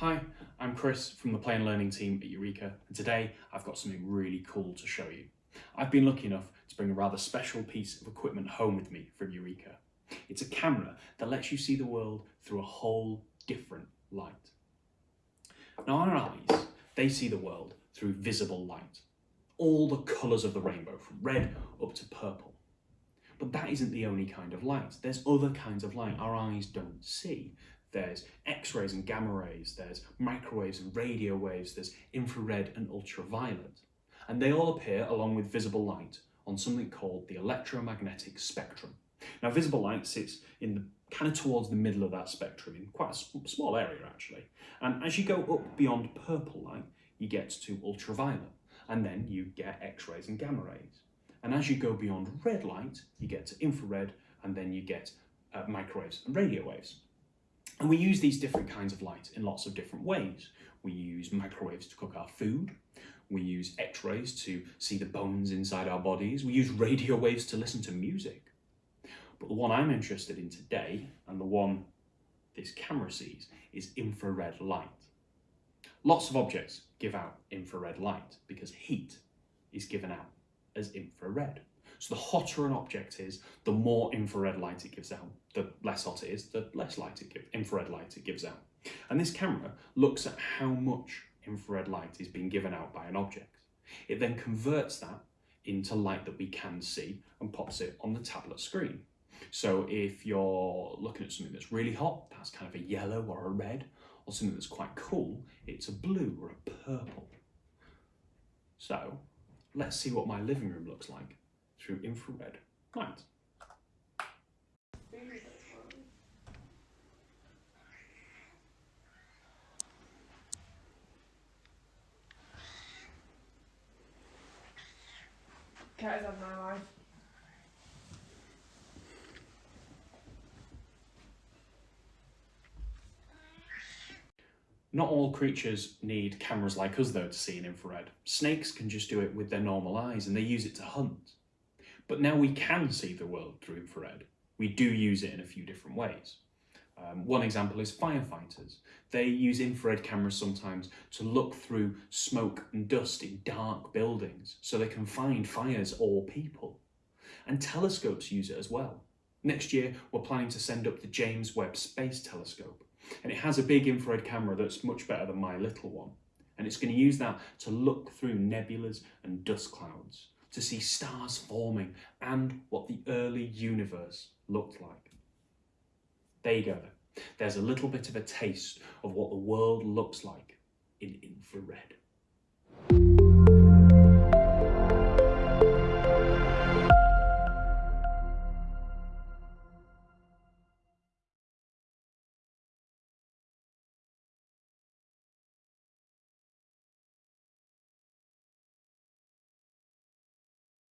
Hi, I'm Chris from the Play and Learning team at Eureka and today I've got something really cool to show you. I've been lucky enough to bring a rather special piece of equipment home with me from Eureka. It's a camera that lets you see the world through a whole different light. Now our eyes, they see the world through visible light. All the colours of the rainbow from red up to purple. But that isn't the only kind of light. There's other kinds of light our eyes don't see there's X-rays and gamma rays, there's microwaves and radio waves, there's infrared and ultraviolet. And they all appear along with visible light on something called the electromagnetic spectrum. Now visible light sits in the kind of towards the middle of that spectrum in quite a small area actually. And as you go up beyond purple light, you get to ultraviolet and then you get X-rays and gamma rays. And as you go beyond red light, you get to infrared and then you get uh, microwaves and radio waves. And we use these different kinds of light in lots of different ways. We use microwaves to cook our food. We use x-rays to see the bones inside our bodies. We use radio waves to listen to music. But the one I'm interested in today, and the one this camera sees, is infrared light. Lots of objects give out infrared light because heat is given out as infrared. So the hotter an object is, the more infrared light it gives out. The less hot it is, the less light it gives, infrared light it gives out. And this camera looks at how much infrared light is being given out by an object. It then converts that into light that we can see and pops it on the tablet screen. So if you're looking at something that's really hot, that's kind of a yellow or a red, or something that's quite cool, it's a blue or a purple. So let's see what my living room looks like through infrared light. My life. Not all creatures need cameras like us though to see in infrared. Snakes can just do it with their normal eyes and they use it to hunt. But now we can see the world through infrared. We do use it in a few different ways. Um, one example is firefighters. They use infrared cameras sometimes to look through smoke and dust in dark buildings so they can find fires or people. And telescopes use it as well. Next year, we're planning to send up the James Webb Space Telescope. And it has a big infrared camera that's much better than my little one. And it's going to use that to look through nebulas and dust clouds to see stars forming and what the early universe looked like. There you go. There's a little bit of a taste of what the world looks like in infrared.